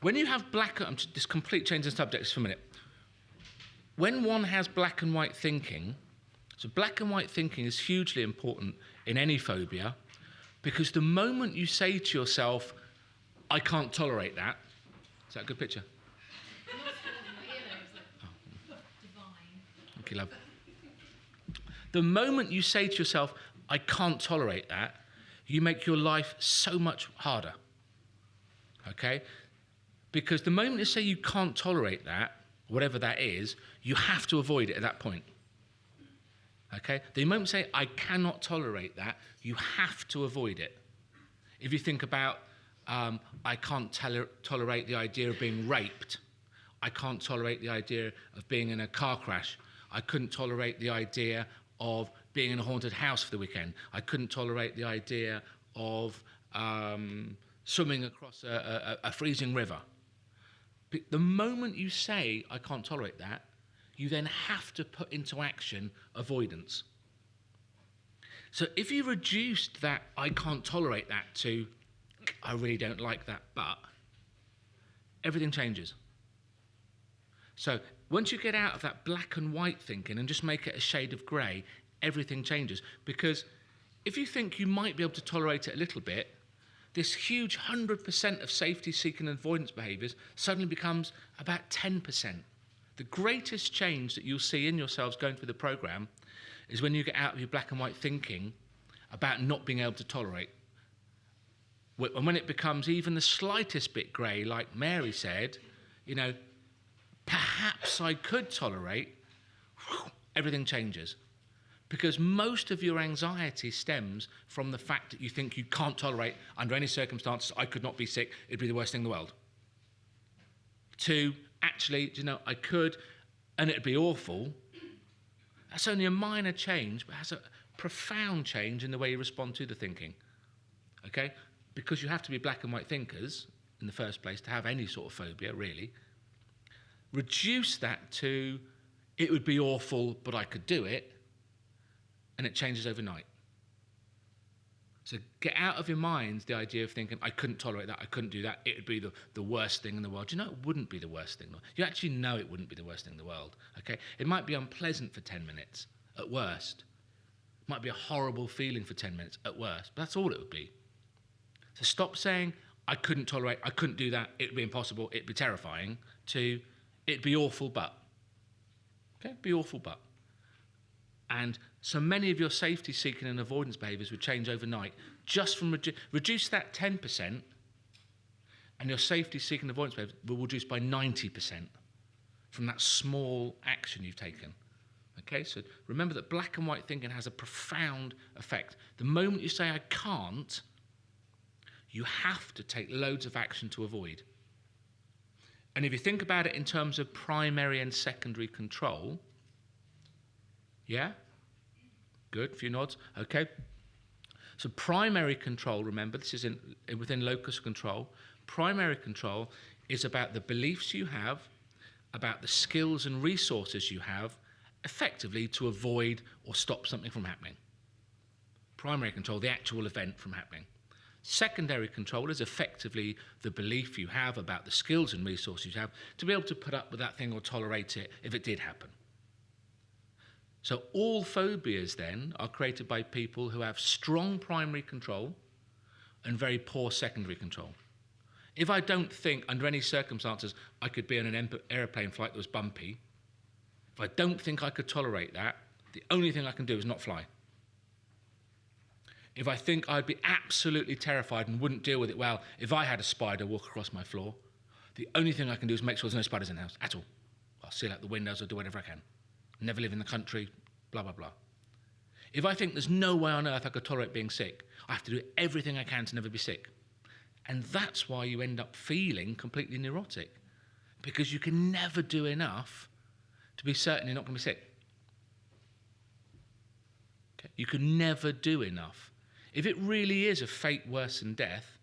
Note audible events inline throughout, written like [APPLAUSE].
when you have black, I'm just, this complete change in subjects for a minute. When one has black and white thinking, so black and white thinking is hugely important in any phobia because the moment you say to yourself, I can't tolerate that, is that a good picture? [LAUGHS] Oh. Thank you, love. The moment you say to yourself, I can't tolerate that, you make your life so much harder. Okay? Because the moment you say you can't tolerate that, whatever that is, you have to avoid it at that point. Okay? The moment you say, I cannot tolerate that, you have to avoid it. If you think about, um, I can't toler- tolerate the idea of being raped, I can't tolerate the idea of being in a car crash, I couldn't tolerate the idea of being in a haunted house for the weekend, I couldn't tolerate the idea of um, swimming across a, a, a freezing river. The moment you say, I can't tolerate that, you then have to put into action avoidance. So if you reduced that, I can't tolerate that, to I really don't like that, but everything changes. So once you get out of that black and white thinking and just make it a shade of grey, everything changes. Because if you think you might be able to tolerate it a little bit, this huge 100% of safety seeking avoidance behaviours suddenly becomes about 10%. The greatest change that you'll see in yourselves going through the program is when you get out of your black and white thinking about not being able to tolerate. And when it becomes even the slightest bit grey, like Mary said, you know, perhaps I could tolerate, everything changes. Because most of your anxiety stems from the fact that you think you can't tolerate, under any circumstances, I could not be sick, it'd be the worst thing in the world. To actually, you know, I could, and it'd be awful. That's only a minor change, but has a profound change in the way you respond to the thinking. Okay? Because you have to be black and white thinkers in the first place to have any sort of phobia, really. Reduce that to, it would be awful, but I could do it and it changes overnight. So get out of your minds the idea of thinking, I couldn't tolerate that, I couldn't do that, it would be the, the worst thing in the world. You know, it wouldn't be the worst thing. You actually know it wouldn't be the worst thing in the world. Okay? It might be unpleasant for 10 minutes, at worst. It might be a horrible feeling for 10 minutes, at worst. But that's all it would be. So stop saying, I couldn't tolerate, I couldn't do that, it'd be impossible, it'd be terrifying, to it'd be awful, but. Okay? Be awful, but. And so many of your safety seeking and avoidance behaviors would change overnight just from redu- reduce that 10%, and your safety seeking and avoidance behaviors will reduce by 90% from that small action you've taken. Okay, so remember that black and white thinking has a profound effect. The moment you say, I can't, you have to take loads of action to avoid. And if you think about it in terms of primary and secondary control, yeah? Good, few nods. Okay. So primary control, remember, this is in, within locus control. Primary control is about the beliefs you have, about the skills and resources you have, effectively to avoid or stop something from happening. Primary control, the actual event from happening. Secondary control is effectively the belief you have about the skills and resources you have to be able to put up with that thing or tolerate it if it did happen. So all phobias then are created by people who have strong primary control and very poor secondary control. If I don't think under any circumstances I could be on an aeroplane flight that was bumpy, if I don't think I could tolerate that, the only thing I can do is not fly. If I think I'd be absolutely terrified and wouldn't deal with it well if I had a spider walk across my floor, the only thing I can do is make sure there's no spiders in the house at all. I'll seal out the windows or do whatever I can never live in the country, blah, blah, blah. If I think there's no way on earth I could tolerate being sick, I have to do everything I can to never be sick. And that's why you end up feeling completely neurotic, because you can never do enough to be certain you're not going to be sick. Okay? You can never do enough. If it really is a fate worse than death,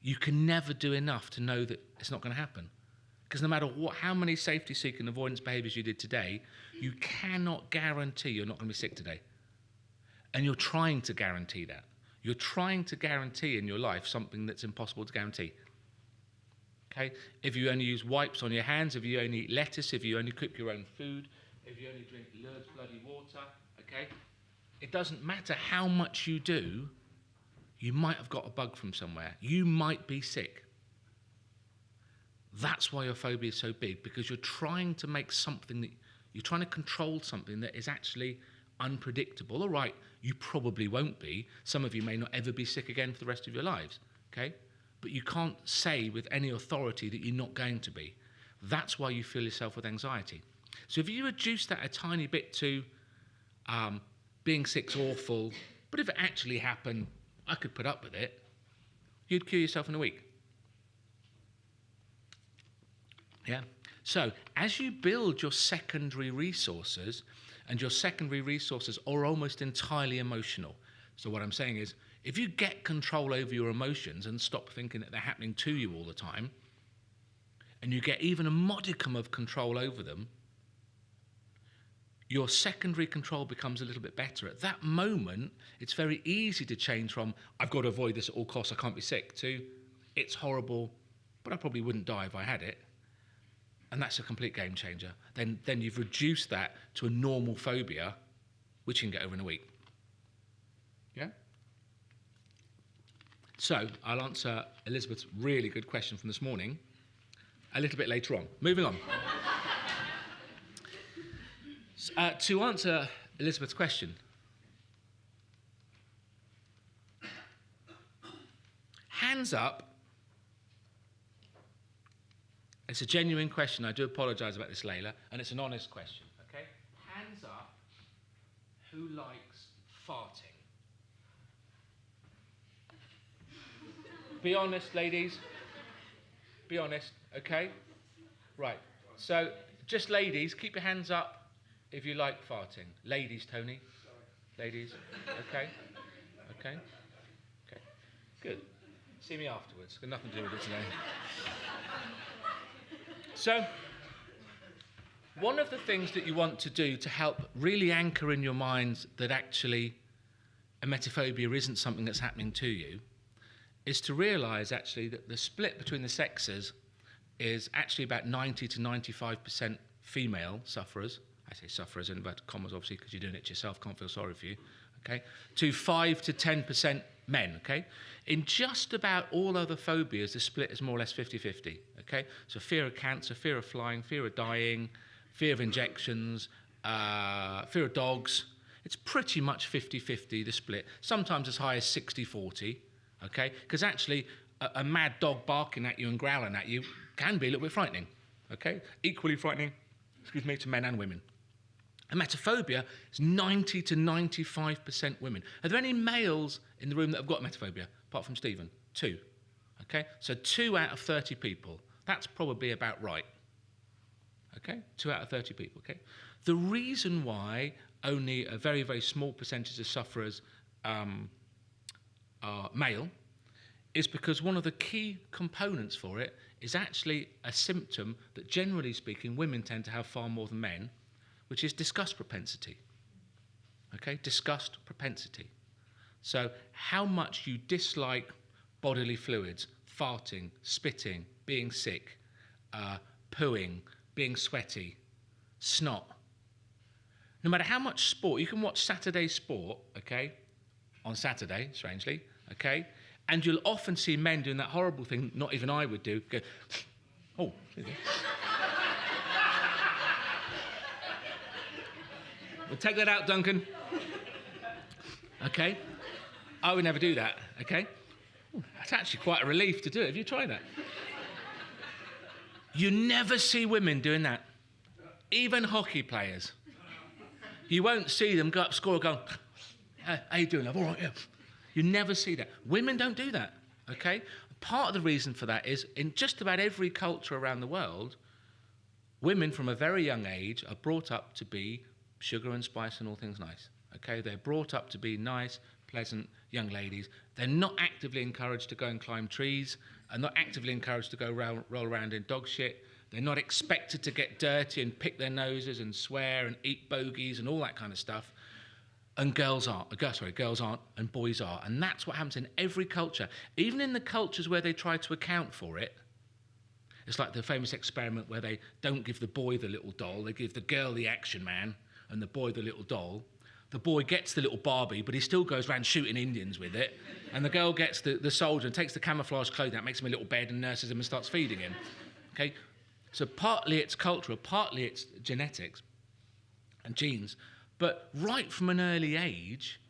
you can never do enough to know that it's not going to happen. Because no matter what, how many safety seeking avoidance behaviors you did today, you cannot guarantee you're not going to be sick today. And you're trying to guarantee that. You're trying to guarantee in your life something that's impossible to guarantee. Okay? If you only use wipes on your hands, if you only eat lettuce, if you only cook your own food, if you only drink Lourdes bloody water, okay? It doesn't matter how much you do, you might have got a bug from somewhere. You might be sick. That's why your phobia is so big, because you're trying to make something that you're trying to control something that is actually unpredictable. All right, you probably won't be. Some of you may not ever be sick again for the rest of your lives, okay? But you can't say with any authority that you're not going to be. That's why you fill yourself with anxiety. So if you reduce that a tiny bit to um, being sick's awful, but if it actually happened, I could put up with it, you'd cure yourself in a week. Yeah? So as you build your secondary resources, and your secondary resources are almost entirely emotional. So what I'm saying is, if you get control over your emotions and stop thinking that they're happening to you all the time, and you get even a modicum of control over them, your secondary control becomes a little bit better. At that moment, it's very easy to change from, I've got to avoid this at all costs, I can't be sick, to, it's horrible, but I probably wouldn't die if I had it. And that's a complete game changer. Then, then you've reduced that to a normal phobia, which you can get over in a week. Yeah? So I'll answer Elizabeth's really good question from this morning a little bit later on. Moving on. Uh, to answer Elizabeth's question, hands up. It's a genuine question. I do apologise about this, Layla, and it's an honest question. Okay, hands up. Who likes farting? Be honest, ladies. Be honest, okay? Right. So, just ladies, keep your hands up if you like farting. Ladies, Tony. Ladies. Okay. Okay. Okay. Good. See me afterwards. Got nothing to do with it today. So, one of the things that you want to do to help really anchor in your minds that actually emetophobia isn't something that's happening to you is to realize actually that the split between the sexes is actually about 90 to 95% female sufferers. I say sufferers in inverted commas, obviously, because you're doing it yourself, can't feel sorry for you, okay, to 5 to 10% men, okay? In just about all other phobias, the split is more or less 50 50, okay? So fear of cancer, fear of flying, fear of dying, fear of injections, uh, fear of dogs. It's pretty much 50 50, the split, sometimes as high as 60 40, okay? Because actually, a, a mad dog barking at you and growling at you can be a little bit frightening, okay? Equally frightening, excuse me, to men and women. Emetophobia is 90 to 95% women. Are there any males in the room that have got emetophobia, apart from Stephen? Two. Okay, so two out of 30 people. That's probably about right. Okay, two out of 30 people. Okay, the reason why only a very, very small percentage of sufferers um, are male is because one of the key components for it is actually a symptom that, generally speaking, women tend to have far more than men which is disgust propensity. Okay, disgust propensity. So, how much you dislike bodily fluids, farting, spitting, being sick, uh, pooing, being sweaty, snot. No matter how much sport, you can watch Saturday sport, okay, on Saturday, strangely, okay, and you'll often see men doing that horrible thing, not even I would do, go, [SNIFFS] oh, [LAUGHS] Well, take that out, Duncan. Okay? I would never do that, okay? That's actually quite a relief to do it. Have you tried that? You never see women doing that, even hockey players. You won't see them go up, score, go, how are you doing, love? All right, yeah. You never see that. Women don't do that, okay? Part of the reason for that is in just about every culture around the world, women from a very young age are brought up to be sugar and spice and all things nice. Okay, they're brought up to be nice, pleasant young ladies. They're not actively encouraged to go and climb trees, and not actively encouraged to go roll, around in dog shit. They're not expected to get dirty and pick their noses and swear and eat bogies and all that kind of stuff. And girls aren't. Uh, sorry, girls aren't, and boys are. And that's what happens in every culture. Even in the cultures where they try to account for it, It's like the famous experiment where they don't give the boy the little doll, they give the girl the action man and the boy the little doll. The boy gets the little Barbie, but he still goes around shooting Indians with it. And the girl gets the, the soldier and takes the camouflage clothing out, makes him a little bed and nurses him and starts feeding him. Okay? So partly it's cultural, partly it's genetics and genes. But right from an early age,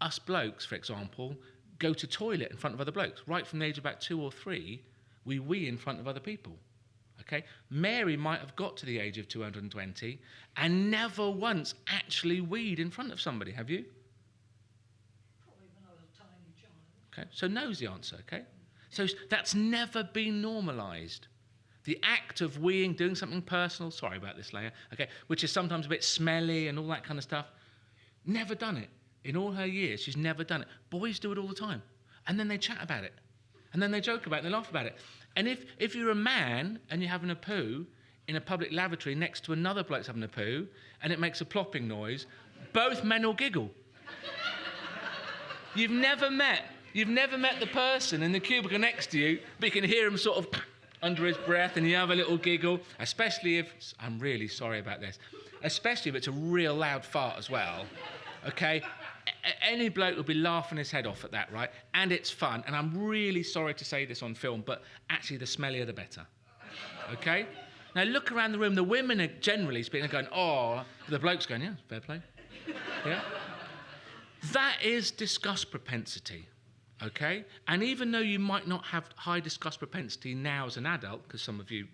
us blokes, for example, go to toilet in front of other blokes. Right from the age of about two or three, we wee in front of other people. Okay? Mary might have got to the age of 220 and never once actually weed in front of somebody, have you? Probably when I was a tiny child. Okay? So knows the answer, okay? So that's never been normalized. The act of weeing, doing something personal, sorry about this Layla, okay, which is sometimes a bit smelly and all that kind of stuff, never done it. In all her years, she's never done it. Boys do it all the time. And then they chat about it. And then they joke about it and they laugh about it. And if, if you're a man and you're having a poo in a public lavatory next to another bloke's having a poo and it makes a plopping noise, both men will giggle. You've never met, you've never met the person in the cubicle next to you, but you can hear him sort of under his breath and you have a little giggle, especially if, I'm really sorry about this, especially if it's a real loud fart as well, okay? Any bloke will be laughing his head off at that, right? And it's fun. And I'm really sorry to say this on film, but actually, the smellier the better. Okay? Now, look around the room. The women are generally speaking, going, oh, the bloke's going, yeah, fair play. Yeah? That is disgust propensity. Okay? And even though you might not have high disgust propensity now as an adult, because some of you,